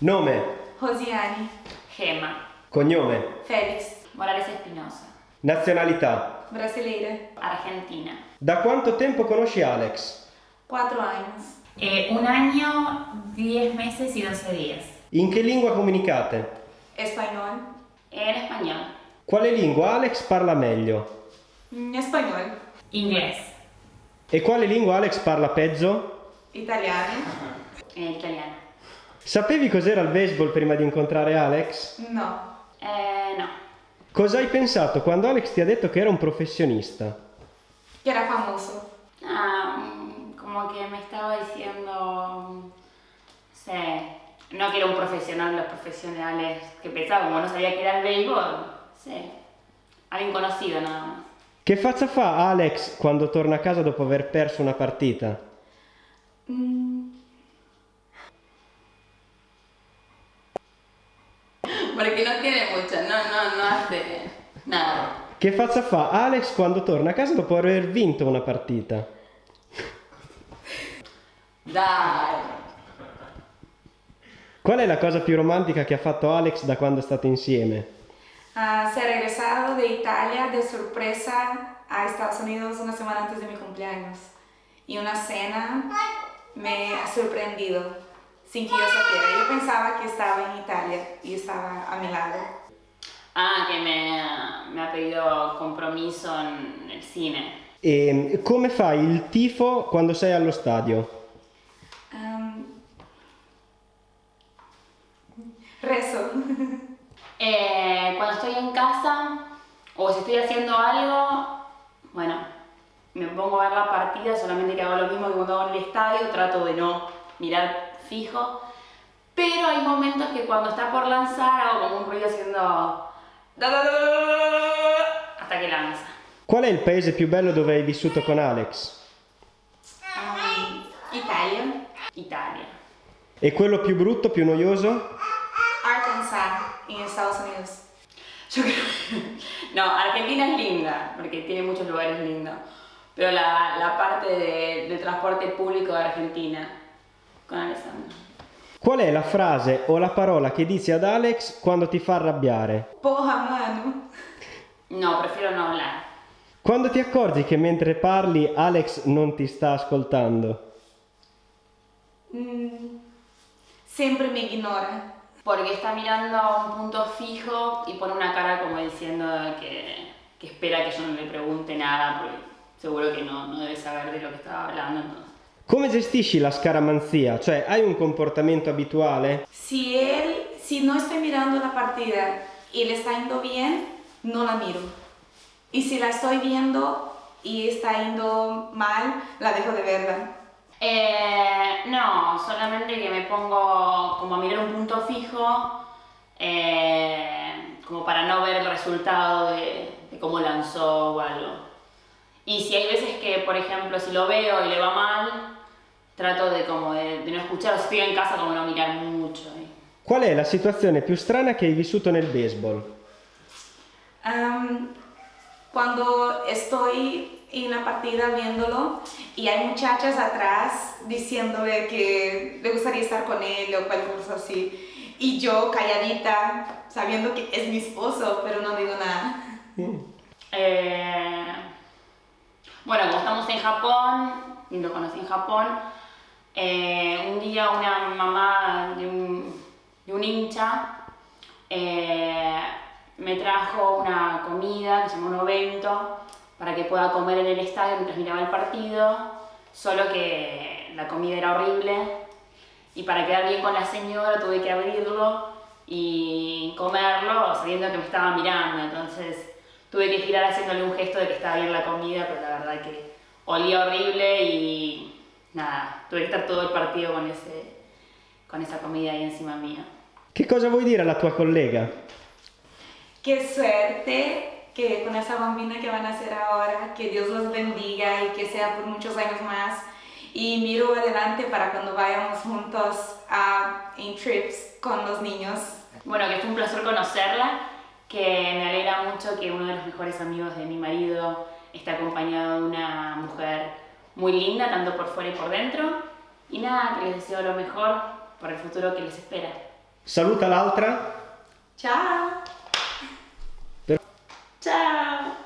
Nome, Rosiane, Gema. cognome, Félix, Morales Espinosa. nazionalità. brasileira, Argentina. Da quanto tempo conosci Alex? quatro anos. Eh, un año, 10 meses y 12 días. In che lingua comunicate? Espanhol, En español. Quale lingua Alex parla meglio? hum, espanhol, Inglés. E quale lingua Alex parla peggio? italiano, En italiano. Sapevi cos'era il baseball prima di incontrare Alex? no. Eh, no. Cosa hai pensato quando Alex ti ha detto che era un professionista? Que era famoso. Ah, mm, como que me estaba diciendo, mm, sé, no que era un profesional, los profesionales que pensaba, como no sabía que era el béisbol, sí, alguien conocido nada más. Che faccia fa Alex quando torna a casa dopo aver perso una partita? Hum, Porque no tiene mucho, no, no, no hace nada. Che faccia fa Alex quando torna a casa dopo aver vinto una partita? Dai. Qual è la cosa più romantica che ha fatto Alex da quando state insieme? ah, se ha regresado de Italia de sorpresa a Estados Unidos una semana antes de mi cumpleaños. Y una cena me ha sorprendido sin que yo supiera. Yo pensaba que estaba en Italia y estaba a mi lado. Ah, que me, me ha pedido compromiso en el cine. E come fai il tifo quando sei allo stadio? Am, rezo. Eh, cuando estoy en casa o si estoy haciendo algo, bueno, me pongo a ver la partida, solamente que hago lo mismo que cuando hago en el estadio, trato de no mirar fijo, pero hay momentos que cuando está por lanzar hago como un ruido haciendo hasta que lanza. Qual è il paese più bello dove hai vissuto con Alex? Italia. Italia. E quello più brutto, più noioso? Arkansas, en Estados Unidos. Yo creo No, Argentina es linda, porque tiene muchos lugares lindos. Pero la, la parte de- del transporte público de Argentina, con Alessandro. Qual è la frase o la parola che dici ad Alex quando ti fa arrabbiare? Porra, mano. No, prefiero no hablar. Quando ti accorgi che mentre parli Alex non ti sta ascoltando? Mm, siempre me ignora. Porque está mirando a un punto fijo y pone una cara como diciendo que, que espera que yo no le pregunte nada, porque seguro que no, no debe saber de lo que estaba hablando. entonces. Come gestisci la scaramanzia? Cioè, hai un comportamento abituale? Si él, si no estoy mirando la partida y le está yendo bien, no la miro. Y si la estoy viendo y está yendo mal, la dejo de verla. Eh, no, solamente que me pongo como a mirar un punto fijo, eh, como para no ver el resultado de, de cómo lanzó o algo. Y si hay veces que, por ejemplo, si lo veo y le va mal, trato de como de, de no escuchar, o si estoy en casa como no mirar mucho. ¿eh? Qual è la situazione più strana che hai vissuto nel baseball? Am, cuando estoy en la partida viéndolo y hay muchachas atrás diciéndole que le gustaría estar con él o cualquier cosa así. Y yo calladita, sabiendo que es mi esposo, pero no digo nada. Eh, bueno, como estamos en Japón, y lo conocí en Japón, eh, un día una mamá de un, de un hincha eh, me trajo una comida que se llama un ovento para que pueda comer en el estadio mientras miraba el partido, solo que la comida era horrible y para quedar bien con la señora tuve que abrirlo y comerlo sabiendo que me estaba mirando, entonces tuve que girar haciéndole un gesto de que estaba bien la comida, pero la verdad que olía horrible y nada, tuve que estar todo el partido con, ese, con esa comida ahí encima mía. Che cosa vuoi dire alla tua collega? Qué suerte que con esa bambina que van a hacer ahora, que Dios los bendiga y que sea por muchos años más. Y miro adelante para cuando vayamos juntos a, en trips con los niños. Bueno, que fue un placer conocerla, que me alegra mucho que uno de los mejores amigos de mi marido esté acompañado de una mujer muy linda, tanto por fuera y por dentro. y nada, que les deseo lo mejor por el futuro que les espera. Saluta l'altra. Ciao. Per... chao